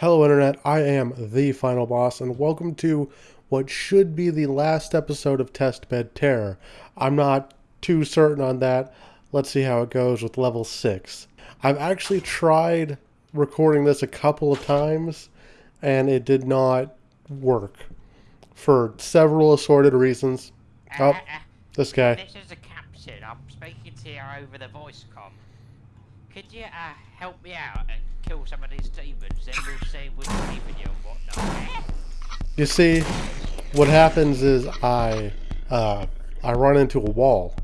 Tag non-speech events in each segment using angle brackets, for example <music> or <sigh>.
Hello, Internet. I am the final boss, and welcome to what should be the last episode of Testbed Terror. I'm not too certain on that. Let's see how it goes with level 6. I've actually tried recording this a couple of times, and it did not work for several assorted reasons. Oh, this guy. This is a captain. I'm speaking to you over the voice com. Could you uh, help me out and kill some of these demons? Then we'll see what's leaving you and whatnot. You see, what happens is I uh, I run into a wall,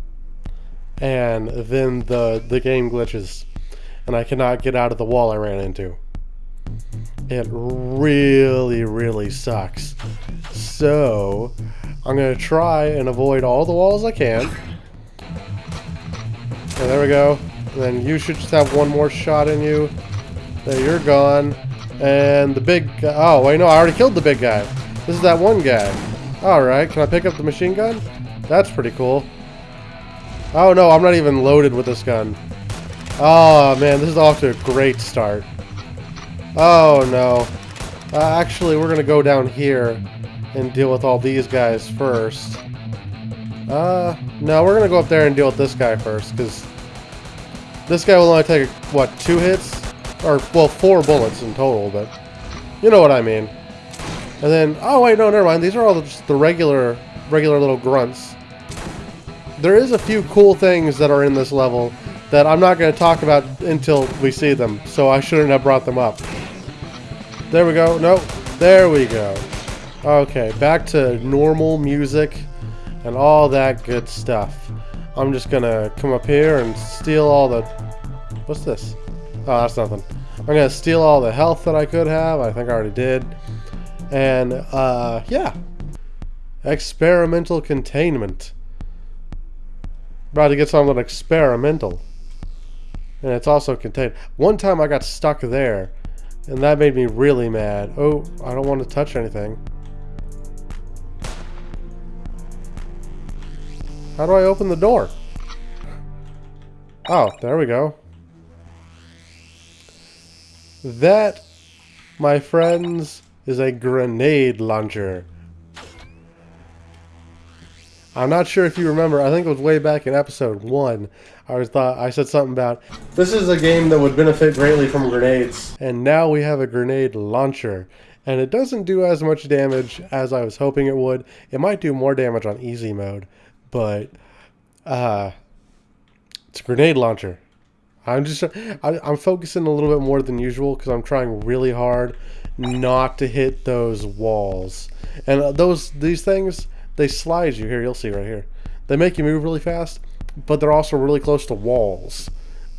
and then the the game glitches, and I cannot get out of the wall I ran into. It really, really sucks. So, I'm gonna try and avoid all the walls I can. And there we go. Then you should just have one more shot in you. There, you're gone. And the big guy. Oh, wait, no, I already killed the big guy. This is that one guy. Alright, can I pick up the machine gun? That's pretty cool. Oh, no, I'm not even loaded with this gun. Oh, man, this is off to a great start. Oh, no. Uh, actually, we're going to go down here and deal with all these guys first. Uh, no, we're going to go up there and deal with this guy first, because this guy will only take, what, two hits? Or, well, four bullets in total, but you know what I mean. And then, oh wait, no, never mind. These are all just the regular, regular little grunts. There is a few cool things that are in this level that I'm not going to talk about until we see them, so I shouldn't have brought them up. There we go. Nope. There we go. Okay, back to normal music and all that good stuff. I'm just to come up here and steal all the... What's this? Oh, that's nothing. I'm to steal all the health that I could have. I think I already did. And, uh, yeah. Experimental containment. About to get something experimental. And it's also contained. One time I got stuck there. And that made me really mad. Oh, I don't want to touch anything. How do I open the door? Oh, there we go. That, my friends, is a grenade launcher. I'm not sure if you remember, I think it was way back in episode 1, I was thought I said something about this is a game that would benefit greatly from grenades. And now we have a grenade launcher. And it doesn't do as much damage as I was hoping it would. It might do more damage on easy mode, but uh it's a grenade launcher. I'm just I, I'm focusing a little bit more than usual because I'm trying really hard not to hit those walls. And uh, those these things they slide you here. You'll see right here. They make you move really fast, but they're also really close to walls.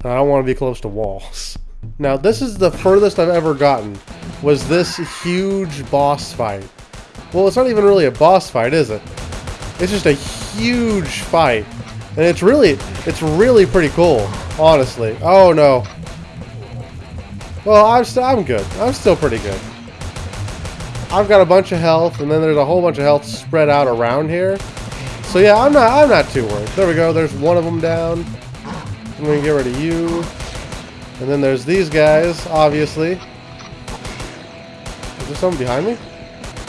And I don't want to be close to walls. <laughs> Now this is the furthest I've ever gotten. Was this huge boss fight? Well, it's not even really a boss fight, is it? It's just a huge fight. And it's really, it's really pretty cool, honestly. Oh no. Well, I'm, st I'm good. I'm still pretty good. I've got a bunch of health, and then there's a whole bunch of health spread out around here. So yeah, I'm not, I'm not too worried. There we go. There's one of them down. I'm gonna get rid of you. And then there's these guys, obviously. Is there something behind me?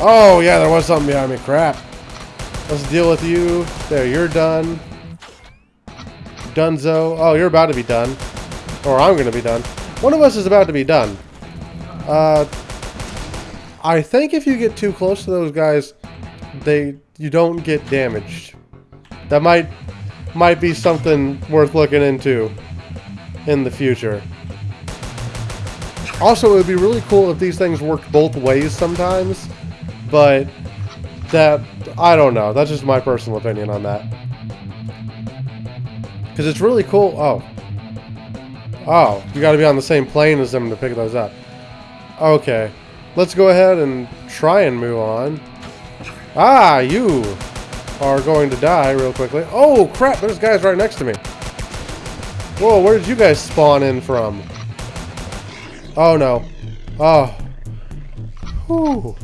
Oh, yeah, there was something behind me. Crap. Let's deal with you. There, you're done. Dunzo. Oh, you're about to be done. Or I'm going to be done. One of us is about to be done. Uh, I think if you get too close to those guys, they you don't get damaged. That might might be something worth looking into in the future. Also, it would be really cool if these things worked both ways sometimes, but that, I don't know. That's just my personal opinion on that. Because it's really cool. Oh. Oh, you got to be on the same plane as them to pick those up. Okay. Let's go ahead and try and move on. Ah, you are going to die real quickly. Oh, crap. There's guys right next to me. Whoa, where did you guys spawn in from? Oh, no. Oh. Whew.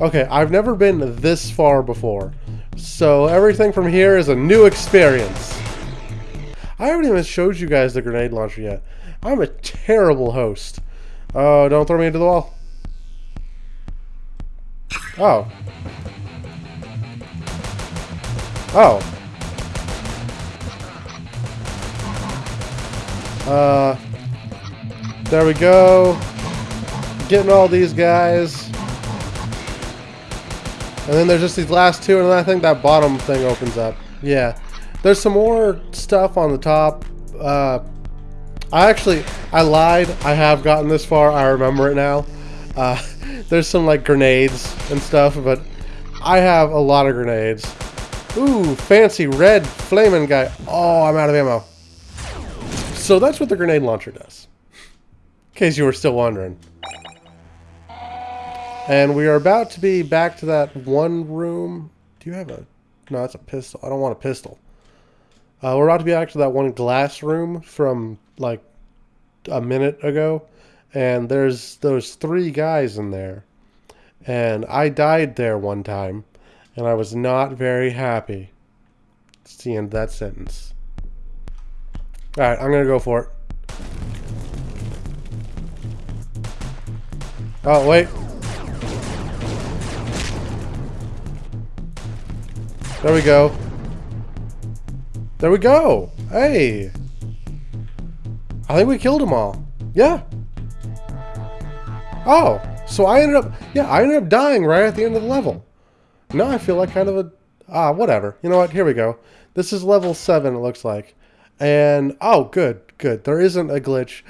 Okay, I've never been this far before. So everything from here is a new experience. I haven't even showed you guys the grenade launcher yet. I'm a terrible host. Oh, don't throw me into the wall. Oh. Oh. Uh, there we go. Getting all these guys. And then there's just these last two, and then I think that bottom thing opens up. Yeah. There's some more stuff on the top. Uh, I actually, I lied. I have gotten this far. I remember it now. Uh, <laughs> there's some like grenades and stuff, but I have a lot of grenades. Ooh, fancy red flaming guy. Oh, I'm out of ammo. So that's what the grenade launcher does. In case you were still wondering. And we are about to be back to that one room. Do you have a... No, that's a pistol. I don't want a pistol. Uh, we're about to be back to that one glass room from, like, a minute ago. And there's those three guys in there. And I died there one time. And I was not very happy. It's the end of that sentence. Alright, I'm gonna go for it. Oh, wait. There we go. There we go. Hey. I think we killed them all. Yeah. Oh, so I ended up, yeah, I ended up dying right at the end of the level. Now I feel like kind of a, ah, whatever. You know what? Here we go. This is level 7, it looks like. And oh, good, good. There isn't a glitch.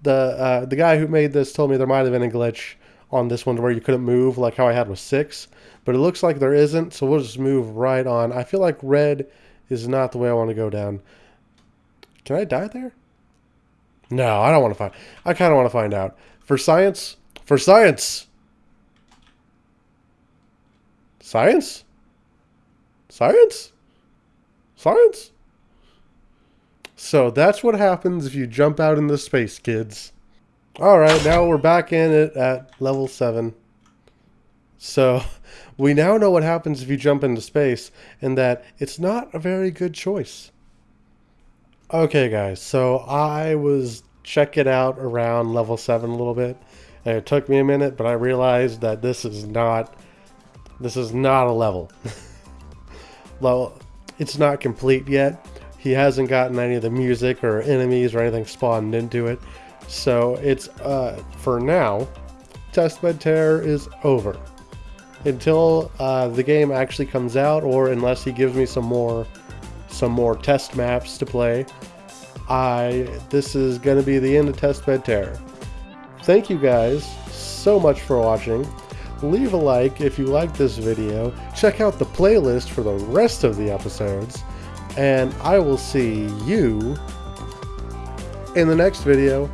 The uh, the guy who made this told me there might have been a glitch on this one where you couldn't move like how I had with six, but it looks like there isn't. So we'll just move right on. I feel like red is not the way I want to go down. Can I die there? No, I don't want to find. I kind of want to find out for science. For science. Science. Science. Science. So that's what happens if you jump out in the space, kids. Alright, now we're back in it at level 7. So <laughs> we now know what happens if you jump into space, and that it's not a very good choice. Okay guys, so I was checking out around level 7 a little bit, and it took me a minute, but I realized that this is not, this is not a level. <laughs> well, it's not complete yet, he hasn't gotten any of the music or enemies or anything spawned into it. So it's, uh, for now, Testbed Terror is over. Until uh, the game actually comes out or unless he gives me some more some more test maps to play, I this is going to be the end of Testbed Terror. Thank you guys so much for watching. Leave a like if you liked this video. Check out the playlist for the rest of the episodes and I will see you in the next video.